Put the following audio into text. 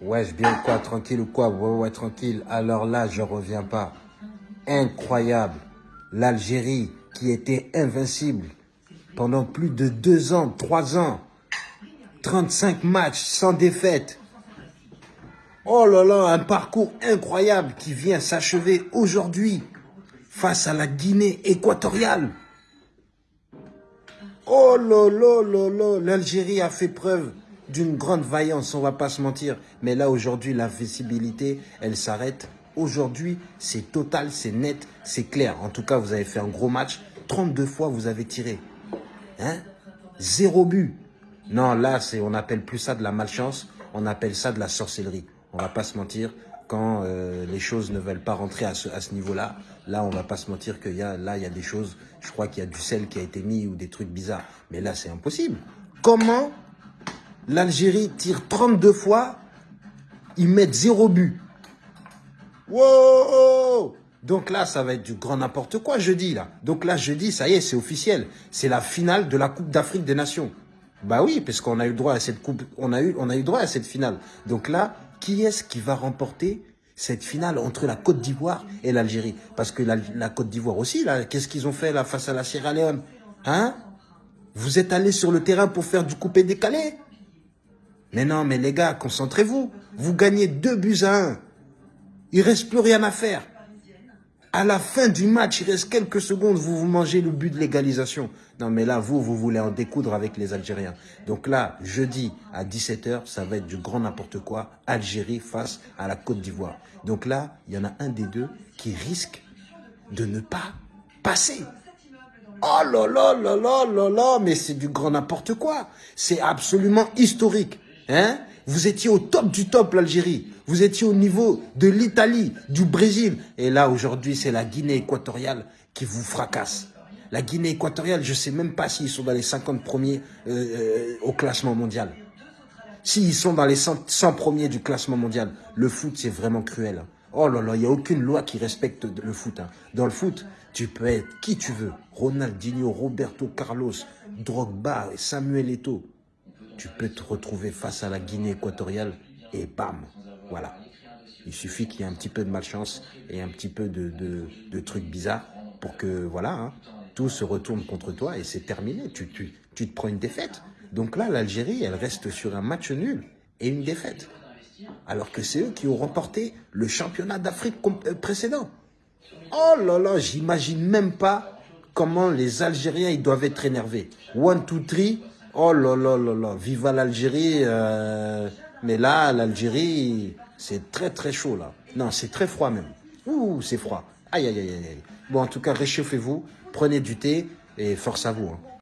Ouais, je bien quoi, tranquille ou quoi? Ouais, ouais, tranquille. Alors là, je reviens pas. Incroyable. L'Algérie qui était invincible pendant plus de deux ans, trois ans. 35 matchs sans défaite. Oh là là, un parcours incroyable qui vient s'achever aujourd'hui face à la Guinée équatoriale. Oh là là là là, l'Algérie a fait preuve d'une grande vaillance, on va pas se mentir. Mais là, aujourd'hui, la visibilité, elle s'arrête. Aujourd'hui, c'est total, c'est net, c'est clair. En tout cas, vous avez fait un gros match. 32 fois, vous avez tiré. Hein? Zéro but. Non, là, c'est, on appelle plus ça de la malchance. On appelle ça de la sorcellerie. On va pas se mentir. Quand euh, les choses ne veulent pas rentrer à ce, niveau-là, là, on va pas se mentir qu'il y a, là, il y a des choses, je crois qu'il y a du sel qui a été mis ou des trucs bizarres. Mais là, c'est impossible. Comment L'Algérie tire 32 fois, ils mettent zéro but. Wow Donc là, ça va être du grand n'importe quoi jeudi, là. Donc là, jeudi, ça y est, c'est officiel. C'est la finale de la Coupe d'Afrique des Nations. Bah oui, parce qu'on a eu droit à cette coupe, on a eu, droit à cette finale. Donc là, qui est-ce qui va remporter cette finale entre la Côte d'Ivoire et l'Algérie? Parce que la, Côte d'Ivoire aussi, là, qu'est-ce qu'ils ont fait là face à la Sierra Leone? Hein? Vous êtes allés sur le terrain pour faire du coupé-décalé mais non, mais les gars, concentrez-vous. Vous gagnez deux buts à un. Il reste plus rien à faire. À la fin du match, il reste quelques secondes, vous vous mangez le but de l'égalisation. Non, mais là, vous, vous voulez en découdre avec les Algériens. Donc là, jeudi à 17h, ça va être du grand n'importe quoi. Algérie face à la Côte d'Ivoire. Donc là, il y en a un des deux qui risque de ne pas passer. Oh là là là là là là, mais c'est du grand n'importe quoi. C'est absolument historique. Hein? Vous étiez au top du top, l'Algérie. Vous étiez au niveau de l'Italie, du Brésil. Et là, aujourd'hui, c'est la Guinée équatoriale qui vous fracasse. La Guinée équatoriale, je ne sais même pas s'ils sont dans les 50 premiers euh, euh, au classement mondial. S'ils sont dans les 100, 100, premiers du classement mondial, le foot, c'est vraiment cruel. Oh là là, il n'y a aucune loi qui respecte le foot. Hein. Dans le foot, tu peux être qui tu veux. Ronaldinho, Roberto Carlos, Drogba, Samuel Eto'o tu peux te retrouver face à la Guinée équatoriale et bam, voilà. Il suffit qu'il y ait un petit peu de malchance et un petit peu de, de, trucs bizarres pour que, voilà, hein, tout se retourne contre toi et c'est terminé. Tu, tu, tu te prends une défaite. Donc là, l'Algérie, elle reste sur un match nul et une défaite. Alors que c'est eux qui ont remporté le championnat d'Afrique euh, précédent. Oh là là, j'imagine même pas comment les Algériens ils doivent être énervés. One, two, three, Oh là là là là, viva l'Algérie. Euh, mais là, l'Algérie, c'est très très chaud là. Non, c'est très froid même. Ouh, c'est froid. Aïe aïe aïe aïe. Bon, en tout cas, réchauffez-vous, prenez du thé et force à vous. Hein.